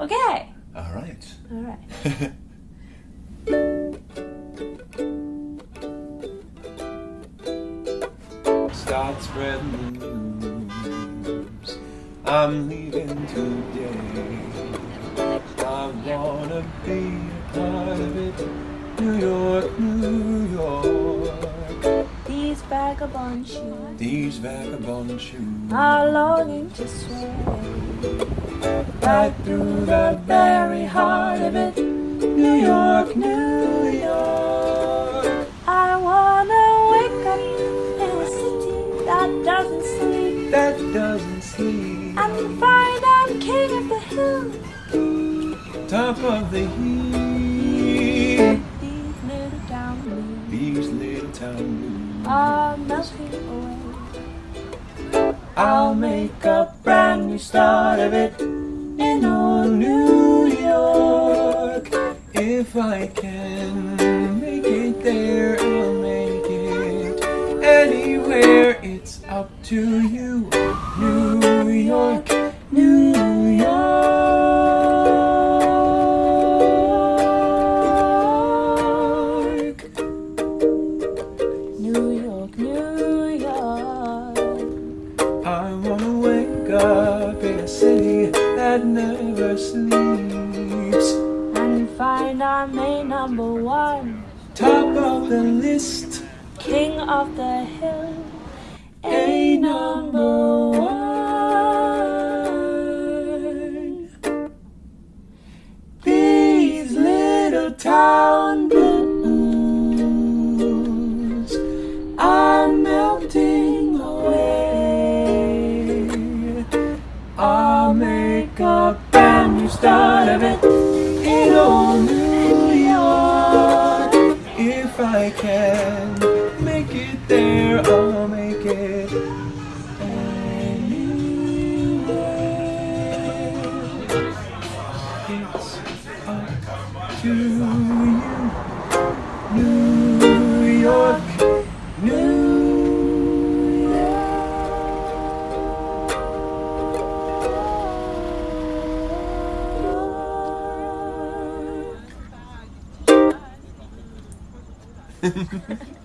Okay. All right. All right. Start spreading the news. I'm leaving today. I wanna be a part of it. New York, New York. These vagabond shoes These vagabond shoes. are longing to sway right through the very heart of it. New York, New York. I wanna wake up in a city that doesn't sleep That doesn't sleep. and find I'm king of the hill. Top of the hill. These little down leaves These little town blues. are melting away. I'll make a brand new start of it If I can make it there, I'll make it anywhere. It's up to you, New York, New York. New York, New York. I wanna wake up in a city that never sleeps. Find I'm a number one, Top of the list, king of the hill. a number one. These little town blues are melting away. I'll make a brand new start of it to you, New York, New York.